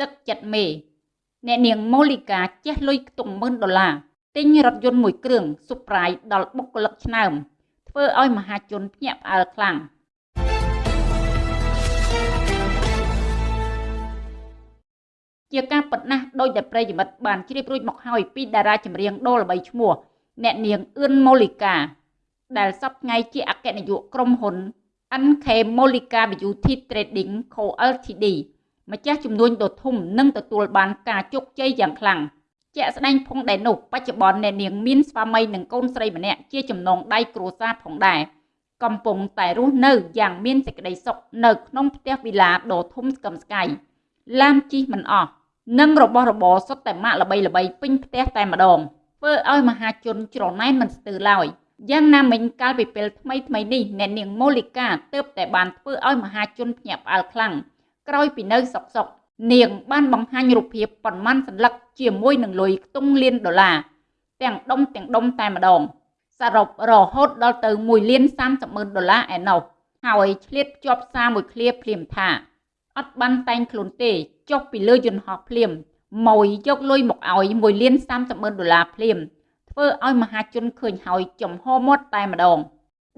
ទឹកចិត្តមេអ្នកនាងម៉ូលីកាចេះលុយខ្ទង់ម៉ឺនដុល្លារទិញរថយន្តមួយគ្រឿងស៊ុបប្រាយដល់បុគ្គលិកឆ្នើមធ្វើឲ្យមហាជនភ្ញាក់ផ្អើលខ្លាំងជាការប៉ុណ្ណាដោយដែលប្រិយមិត្តបានជ្រាបរួចមកហើយពីតារាចម្រៀងដូល្បីឈ្មោះអ្នកនាងអឿនម៉ូលីកា ដែលសប្តាហ៍ជាអគ្គនាយកក្រុមហ៊ុន NK Molika Beauty Trading Co Ltd ម្ចាស់ជំនួញដ៏ធំនឹងទទួលបានការជោគជ័យយ៉ាងខ្លាំងជាក់ស្ដែងផងដែរនោះបច្ចុប្បន្នអ្នកនាងមានស្វាមីនិងកូនស្រីម្នាក់ជាចំណងដៃគ្រួសារផងដែរកំពុងតែរស់នៅយ៉ាងមានសេចក្តីសុខនៅក្នុងផ្ទះវីឡាដ៏ធំស្កឹមស្កៃឡានជិះមិនអស់និងរបស់របរសុទ្ធតែម៉ាកល្បីល្បីពេញផ្ទះតែម្ដងធ្វើឲ្យមហាជនច្រណែនមិនស្ទើរឡើយយ៉ាងណាមិញកាលពីពេលថ្មីថ្មីនេះអ្នកនាងម៉ូលីកាទើបតែបានធ្វើឲ្យមហាជនភ្ញាក់ផ្អើលខ្លាំង ក្រោយពីនៅសុកសុកនាងបានបង្ហាញរូបភាពប៉ុន្មានសន្លឹកជាមួយនឹងលុយខ្ទង់លានដុល្លារទាំងដុំទាំងដុំតែម្ដងសរុបរហូតដល់ទៅ1លាន30ម៉ឺនដុល្លារឯណោះហើយឆ្លៀតភ្ជាប់សារមួយឃ្លាភ្លាមថាអត់បានតែងខ្លួនទេចុះពីលើយន្តហោះភ្លាមម៉ួយយកលុយមកឲ្យ1លាន30ម៉ឺនដុល្លារភ្លាមធ្វើឲ្យមហាជនឃើញហើយចំហមាត់តែម្ដង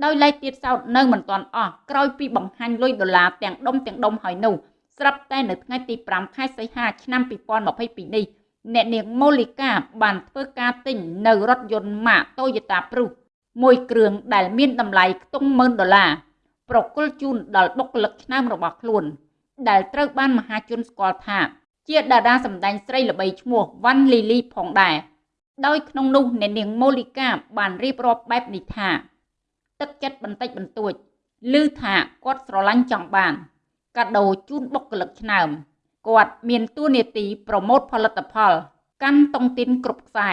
ដោយឡែកទៀតសោតនៅមិនទាន់អស់ក្រោយពីបង្ហាញលុយដុល្លារទាំងដុំទាំងដុំហើយនោះ ស្រាប់តែនៅថ្ងៃទី5ខែសីហាឆ្នាំ2022នេះអ្នកនាងម៉ូលីកាបានធ្វើការទិញនៅរថយន្តម៉ាក Toyota Prius មួយគ្រឿងដែលមានតម្លៃខ្ទង់10000ដុល្លារប្រគល់ជូនដល់បុគ្គលិកឆ្នើមរបស់ខ្លួន ដែលត្រូវបានមហាជនស្គាល់ថាជាតារាសម្ដែងស្រីល្បីឈ្មោះវ៉ាន់លីលីផងដែរដោយក្នុងនោះអ្នកនាងម៉ូលីកាបានរៀបរាប់បែបនេះថា ទឹកចិត្តបន្តិចបន្តួចឮថាគាត់ស្រឡាញ់ចង់បាន កាដូជូនបុគ្គលិកឆ្នើមគាត់មានតួនាទីប្រម៉ូទផលិតផល កាន់តុងទីនគ្រប់ខ្សែ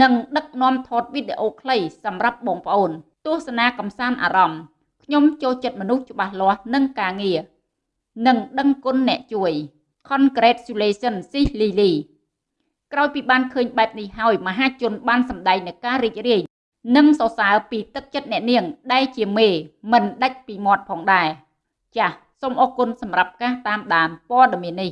និងដឹកនាំថតវីដេអូខ្លីសម្រាប់បងប្អូន ទស្សនាកំសាន្តអារម្មណ៍ខ្ញុំចូលចិត្តមនុស្សច្បាស់លាស់និងការងារនិងដឹងគុណអ្នកជួយ Congratulations Sis Lily ក្រោយពីបានឃើញបែបនេះហើយមហាជនបានសម្ដែងនូវការរីករាយនិងសរសើរពីទឹកចិត្តអ្នកនាងដែលជាមេមិនដាច់ពីមាត់ផងដែរចាស សូមអរគុណសម្រាប់ការតាមដានព័ត៌មាននេះ